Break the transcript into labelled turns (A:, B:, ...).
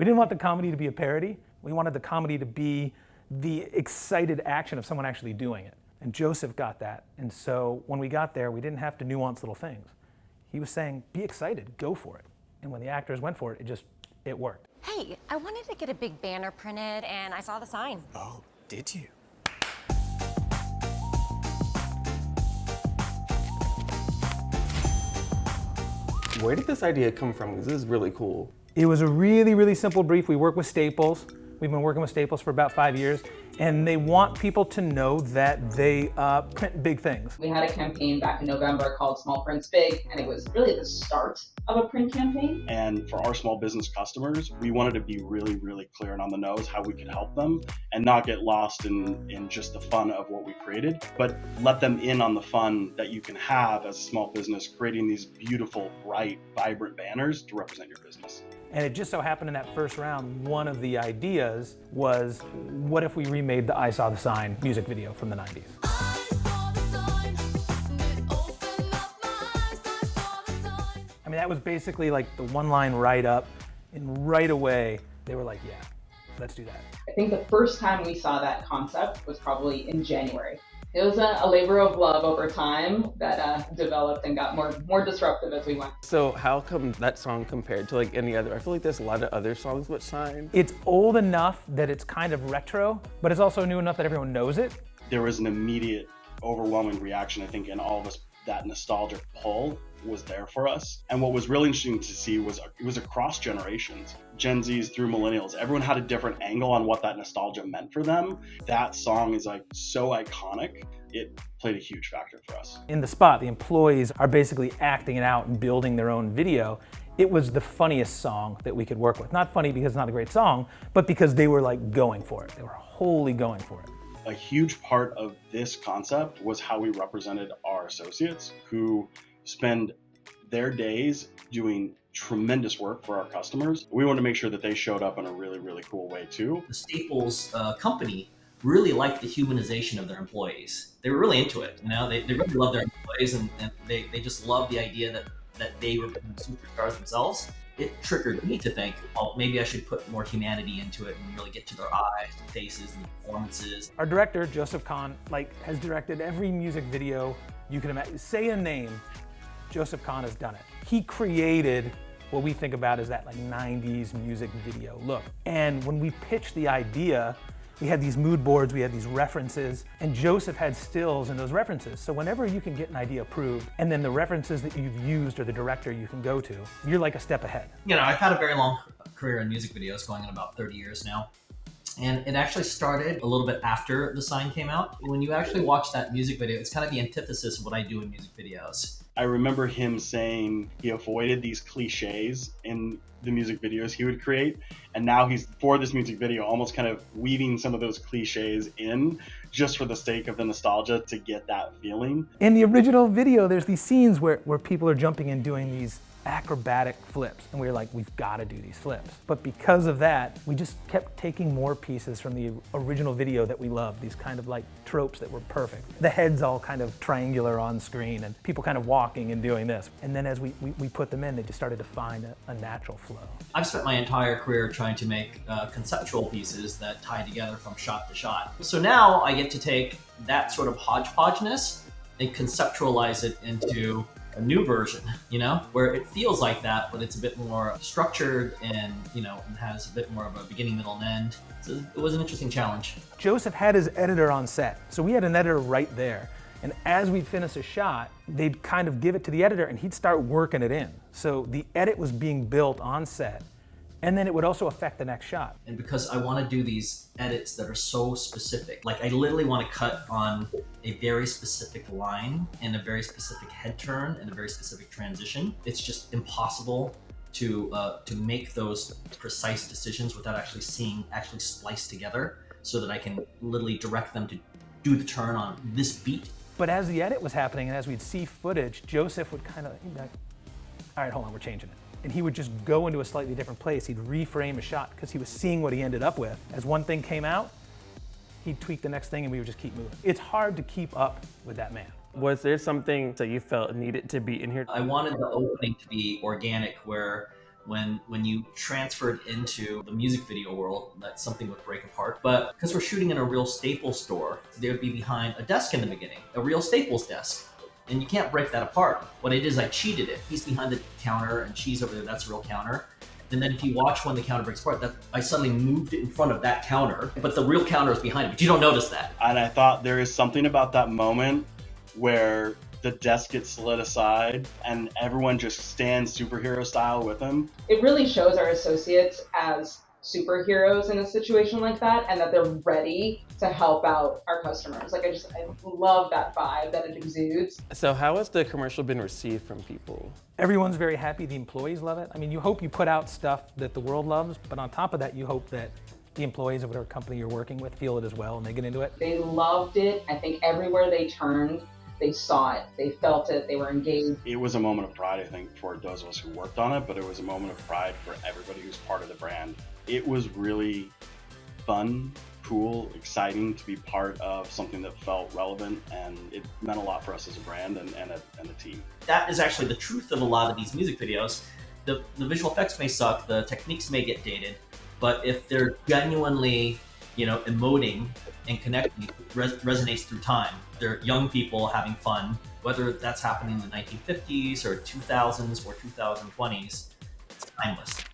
A: We didn't want the comedy to be a parody. We wanted the comedy to be the excited action of someone actually doing it. And Joseph got that. And so when we got there, we didn't have to nuance little things. He was saying, be excited, go for it. And when the actors went for it, it just, it worked.
B: Hey, I wanted to get a big banner printed and I saw the sign.
C: Oh, did you? Where did this idea come from? This is really cool.
A: It was a really, really simple brief. We work with Staples. We've been working with Staples for about five years, and they want people to know that they uh, print big things.
D: We had a campaign back in November called Small Prints Big, and it was really the start of a print campaign.
E: And for our small business customers, we wanted to be really, really clear and on the nose how we could help them and not get lost in, in just the fun of what we created, but let them in on the fun that you can have as a small business creating these beautiful, bright, vibrant banners to represent your business.
A: And it just so happened in that first round, one of the ideas was, what if we remade the I Saw the Sign music video from the 90s? I mean, that was basically like the one line write up, and right away, they were like, yeah, let's do that.
D: I think the first time we saw that concept was probably in January it was a, a, labor of love over time that uh, developed and got more more disruptive as we went.
C: So how come that song compared to like any other? I feel like there's a lot of other songs with Sign.
A: It's old enough that it's kind of retro, but it's also new enough that everyone knows it.
E: There was an immediate, overwhelming reaction, I think, in all of us, that nostalgia pull was there for us. And what was really interesting to see was it was across generations, Gen Zs through millennials. Everyone had a different angle on what that nostalgia meant for them. That song is like so iconic. It played a huge factor for us.
A: In the spot, the employees are basically acting it out and building their own video. It was the funniest song that we could work with. Not funny because it's not a great song, but because they were like going for it. They were wholly going for it.
E: A huge part of this concept was how we represented our associates who spend their days doing tremendous work for our customers. We want to make sure that they showed up in a really, really cool way too.
F: The Staples uh, company really liked the humanization of their employees. They were really into it. You know, they, they really love their employees and, and they, they just love the idea that, that they were superstars themselves. It triggered me to think, well, maybe I should put more humanity into it and really get to their eyes and faces and performances.
A: Our director, Joseph Kahn, like has directed every music video you can imagine. Say a name Joseph Kahn has done it. He created what we think about as that like 90s music video look. And when we pitched the idea, we had these mood boards, we had these references, and Joseph had stills in those references. So whenever you can get an idea approved, and then the references that you've used or the director you can go to, you're like a step ahead.
F: You know, I've had a very long career in music videos, going on about 30 years now. And it actually started a little bit after the sign came out. When you actually watch that music video, it's kind of the antithesis of what I do in music videos.
E: I remember him saying he avoided these cliches in the music videos he would create. And now he's, for this music video, almost kind of weaving some of those cliches in just for the sake of the nostalgia to get that feeling.
A: In the original video, there's these scenes where, where people are jumping and doing these acrobatic flips. And we were like, we've got to do these flips. But because of that, we just kept taking more pieces from the original video that we loved, these kind of like tropes that were perfect. The head's all kind of triangular on screen and people kind of walking and doing this. And then as we, we, we put them in, they just started to find a, a, natural flow.
F: I've spent my entire career trying to make uh, conceptual pieces that tie together from shot to shot. So now I get to take that sort of hodgepodgeness and conceptualize it into a new version, you know, where it feels like that, but it's a bit more structured and, you know, has a bit more of a beginning, middle, and end. So it was an interesting challenge.
A: Joseph had his editor on set. So we had an editor right there. And as we'd finish a shot, they'd kind of give it to the editor and he'd start working it in. So the edit was being built on set and then it would also affect the next shot.
F: And because I want to do these edits that are so specific, like I literally want to cut on a very specific line and a very specific head turn and a very specific transition, it's just impossible to uh, to make those precise decisions without actually seeing actually spliced together so that I can literally direct them to do the turn on this beat.
A: But as the edit was happening and as we'd see footage, Joseph would kind of, like, all right, hold on, we're changing it and he would just go into a slightly different place. He'd reframe a shot because he was seeing what he ended up with. As one thing came out, he'd tweak the next thing and we would just keep moving. It's hard to keep up with that man.
C: Was there something that you felt needed to be in here?
F: I wanted the opening to be organic where when when you transferred into the music video world that something would break apart but because we're shooting in a real staples store they would be behind a desk in the beginning a real staples desk and you can't break that apart. What i did is i cheated it. He's behind the counter and she's over there that's a real counter. And then if you watch when the counter breaks apart that i suddenly moved it in front of that counter but the real counter is behind it but you don't notice that.
E: And I thought there is something about that moment where the desk gets slid aside and everyone just stands superhero style with him.
D: It really shows our associates as superheroes in a situation like that and that they're ready to help out our customers. Like I just I love that vibe that it exudes.
C: So how has the commercial been received from people?
A: Everyone's very happy. The employees love it. I mean, you hope you put out stuff that the world loves, but on top of that, you hope that the employees of whatever company you're working with feel it as well and they get into it.
D: They loved it. I think everywhere they turned, they saw it, they felt it, they were engaged.
E: It was a moment of pride, I think, for those of us who worked on it, but it was a moment of pride for everybody who's part of the brand. It was really fun, cool, exciting to be part of something that felt relevant, and it meant a lot for us as a brand and, and, a, and a team.
F: that is actually the truth of a lot of these music videos. The, the visual effects may suck, the techniques may get dated, but if they're genuinely, you know, emoting and connecting, res- resonates through time. They're young people having fun, whether that's happening in the 1950s or 2000s or 2020s, it's timeless.